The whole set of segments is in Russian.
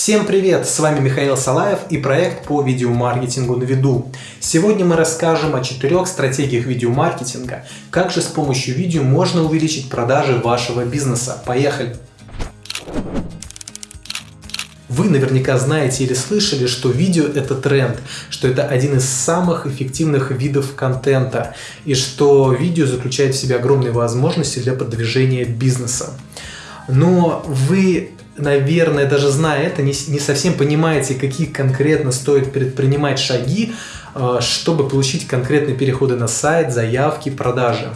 Всем привет! С вами Михаил Салаев и проект по видеомаркетингу на виду. Сегодня мы расскажем о четырех стратегиях видеомаркетинга. Как же с помощью видео можно увеличить продажи вашего бизнеса. Поехали! Вы наверняка знаете или слышали, что видео это тренд, что это один из самых эффективных видов контента и что видео заключает в себе огромные возможности для продвижения бизнеса. Но вы наверное, даже зная это, не, не совсем понимаете, какие конкретно стоит предпринимать шаги, э, чтобы получить конкретные переходы на сайт, заявки, продажи.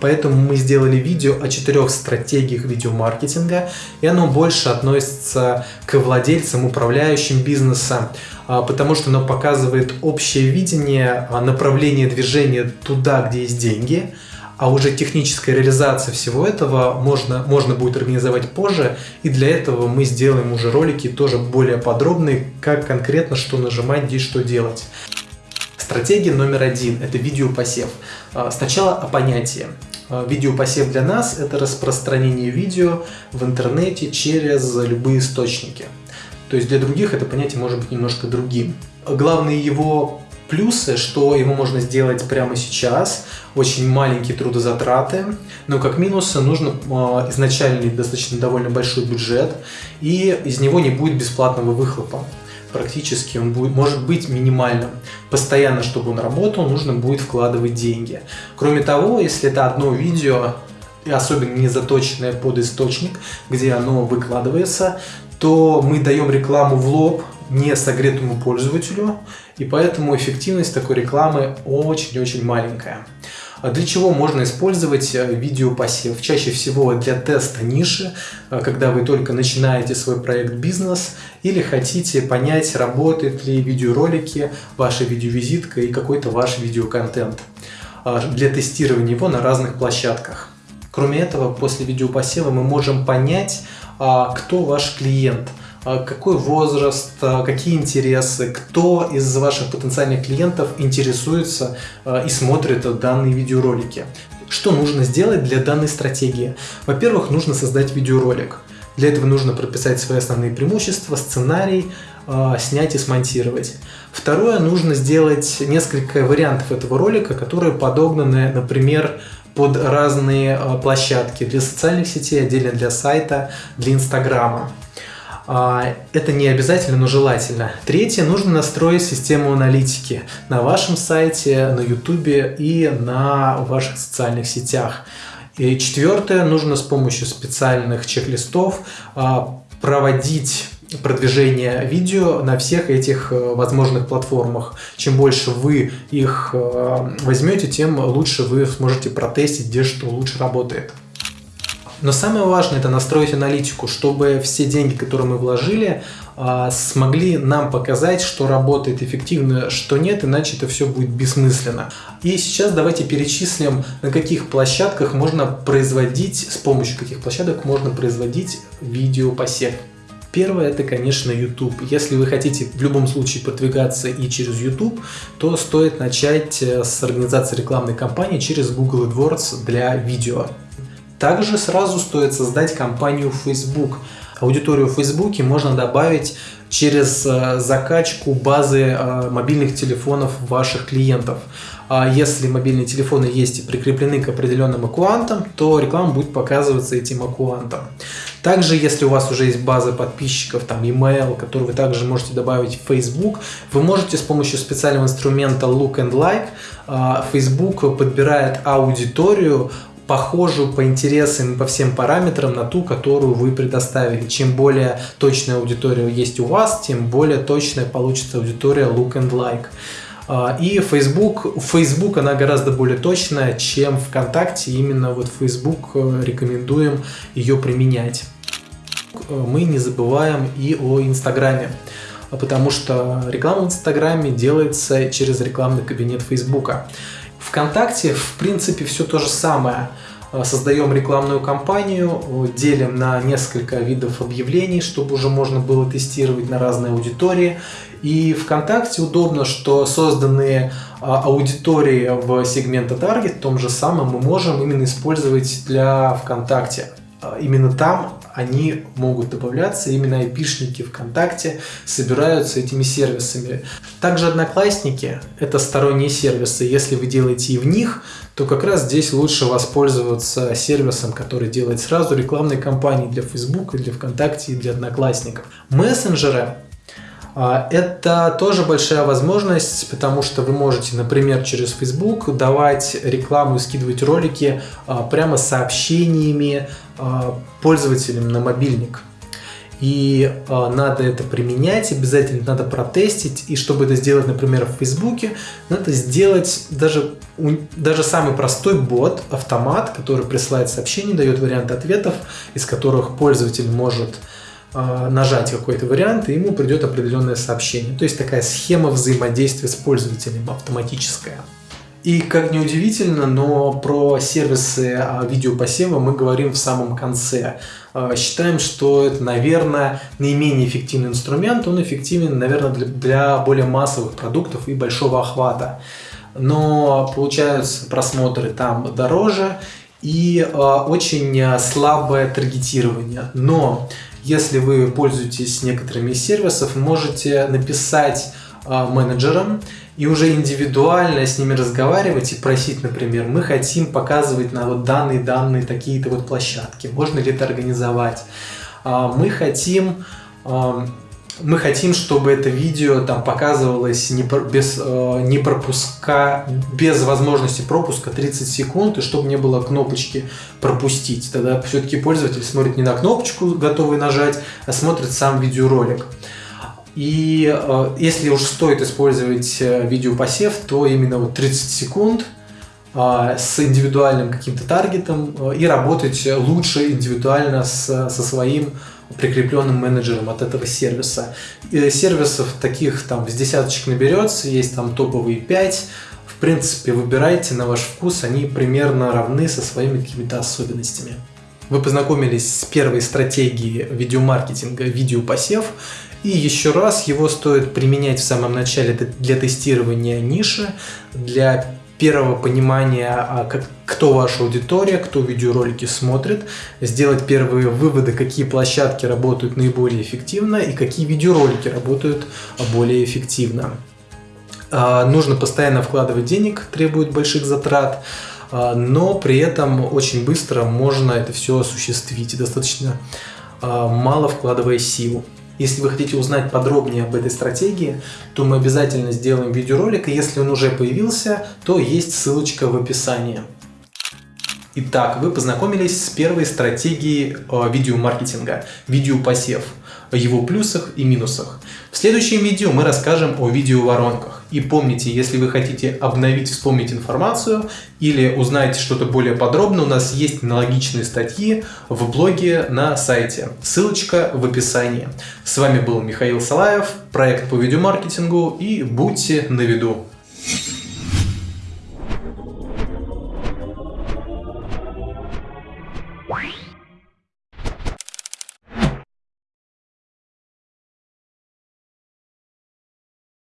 Поэтому мы сделали видео о четырех стратегиях видеомаркетинга, и оно больше относится к владельцам, управляющим бизнеса, э, потому что оно показывает общее видение, э, направление движения туда, где есть деньги – а уже техническая реализация всего этого можно, можно будет организовать позже, и для этого мы сделаем уже ролики тоже более подробные, как конкретно что нажимать, где что делать. Стратегия номер один – это видеопосев. А, сначала о понятии. А, видеопосев для нас – это распространение видео в интернете через любые источники. То есть для других это понятие может быть немножко другим. Главные его плюсы, что его можно сделать прямо сейчас, очень маленькие трудозатраты, но как минусы нужно э, изначальный достаточно довольно большой бюджет, и из него не будет бесплатного выхлопа. Практически он будет, может быть минимальным. Постоянно, чтобы он работал, нужно будет вкладывать деньги. Кроме того, если это одно видео, и особенно не заточенное под источник, где оно выкладывается, то мы даем рекламу в лоб не согретому пользователю, и поэтому эффективность такой рекламы очень-очень маленькая. А для чего можно использовать э, видеопосев? Чаще всего для теста ниши, э, когда вы только начинаете свой проект бизнес или хотите понять, работают ли видеоролики, ваша видеовизитка и какой-то ваш видеоконтент а, для тестирования его на разных площадках. Кроме этого, после видеопосева мы можем понять, а, кто ваш клиент – какой возраст, а какие интересы, кто из ваших потенциальных клиентов интересуется а, и смотрит данные видеоролики. Что нужно сделать для данной стратегии? Во-первых, нужно создать видеоролик. Для этого нужно прописать свои основные преимущества, сценарий, снять и смонтировать. Второе, нужно сделать несколько вариантов этого ролика, которые подогнаны, например, под разные площадки для социальных сетей, отдельно для сайта, для Инстаграма. А, это не обязательно, но желательно. Третье, нужно настроить систему аналитики на вашем сайте, на YouTube и на ваших социальных сетях. И четвертое, нужно с помощью специальных чек-листов а, проводить продвижение видео на всех этих э, возможных платформах. Чем больше вы их э, возьмете, тем лучше вы сможете протестить, где что лучше работает. Но самое важное это настроить аналитику, чтобы все деньги, которые мы вложили, а, смогли нам показать, что работает эффективно, что нет, иначе это все будет бессмысленно. И сейчас давайте перечислим, на каких площадках можно производить, с помощью каких площадок можно производить видеопосев. Первое это, конечно, YouTube. Если вы хотите в любом случае продвигаться и через YouTube, то стоит начать э, с организации рекламной кампании через Google AdWords для видео. Также сразу стоит создать компанию Facebook. Аудиторию в Facebook можно добавить через э, закачку базы э, мобильных телефонов ваших клиентов. А если мобильные телефоны есть и прикреплены к определенным аккаунтам, то реклама будет показываться этим аккаунтам. Также, если у вас уже есть база подписчиков, там email, который вы также можете добавить в Facebook, вы можете с помощью специального инструмента Look and Like, э, Facebook подбирает аудиторию похожую по интересам и по всем параметрам на ту, которую вы предоставили. Чем более точная аудитория есть у вас, тем более точная получится аудитория look and like. А, и Facebook, Facebook она гораздо более точная, чем ВКонтакте. Именно вот Facebook э, рекомендуем ее применять. Мы не забываем и о Инстаграме потому что реклама в Инстаграме делается через рекламный кабинет Фейсбука. ВКонтакте, в принципе, все то же самое. Э, создаем рекламную кампанию, делим на несколько видов объявлений, чтобы уже можно было тестировать на разные аудитории. И ВКонтакте удобно, что созданные а, аудитории в сегменте таргет, том же самом, мы можем именно использовать для ВКонтакте. Именно там они могут добавляться, именно айпишники ВКонтакте собираются этими сервисами. Также Одноклассники – это сторонние сервисы, если вы делаете и в них, то как раз здесь лучше воспользоваться сервисом, который делает сразу рекламные кампании для Facebook, для ВКонтакте и для Одноклассников. Мессенджеры это тоже большая возможность, потому что вы можете, например, через Facebook давать рекламу и скидывать ролики а, прямо сообщениями а, пользователям на мобильник. И надо это применять, обязательно надо протестить. И чтобы это сделать, например, в Фейсбуке, надо сделать даже, даже самый простой бот, автомат, который присылает сообщения, дает варианты ответов, из которых пользователь может а, нажать какой-то вариант, и ему придет определенное сообщение. То есть такая схема взаимодействия с пользователем автоматическая. И как ни удивительно, но про сервисы а, видеопосева мы говорим в самом конце. А, считаем, что это, наверное, наименее эффективный инструмент. Он эффективен, наверное, для, более массовых продуктов и большого охвата. Но получаются просмотры там дороже и очень слабое таргетирование. Но если вы пользуетесь некоторыми из сервисов, можете написать э, менеджерам и уже индивидуально с ними разговаривать и просить, например, мы хотим показывать на вот данные данные такие-то вот площадки, можно ли это организовать, э, мы хотим мы хотим, чтобы это видео там показывалось не, без, э, не пропуска, без возможности пропуска 30 секунд, и чтобы не было кнопочки пропустить. Тогда все-таки пользователь смотрит не на кнопочку, готовый нажать, а смотрит сам видеоролик. И э, если уж стоит использовать э, видеопосев, то именно вот 30 секунд э, с индивидуальным каким-то таргетом э, и работать лучше индивидуально с, со своим прикрепленным менеджером от этого сервиса. И сервисов таких там с десяточек наберется, есть там топовые 5. В принципе, выбирайте на ваш вкус, они примерно равны со своими какими-то особенностями. Вы познакомились с первой стратегией видеомаркетинга «Видеопосев», и еще раз его стоит применять в самом начале для тестирования ниши, для первого понимания, а, как, кто ваша аудитория, кто видеоролики смотрит, сделать первые выводы, какие площадки работают наиболее эффективно и какие видеоролики работают более эффективно. А, нужно постоянно вкладывать денег, требует больших затрат, а, но при этом очень быстро можно это все осуществить, достаточно мало вкладывая сил. Если вы хотите узнать подробнее об этой стратегии, то мы обязательно сделаем видеоролик, и если он уже появился, то есть ссылочка в описании. Итак, вы познакомились с первой стратегией э, видеомаркетинга – видеопосев, о его плюсах и минусах. В следующем видео мы расскажем о видеоворонках. И помните, если вы хотите обновить, вспомнить информацию или узнать что-то более подробно, у нас есть аналогичные статьи в блоге на сайте. Ссылочка в описании. С вами был Михаил Салаев, проект по видеомаркетингу и будьте на виду.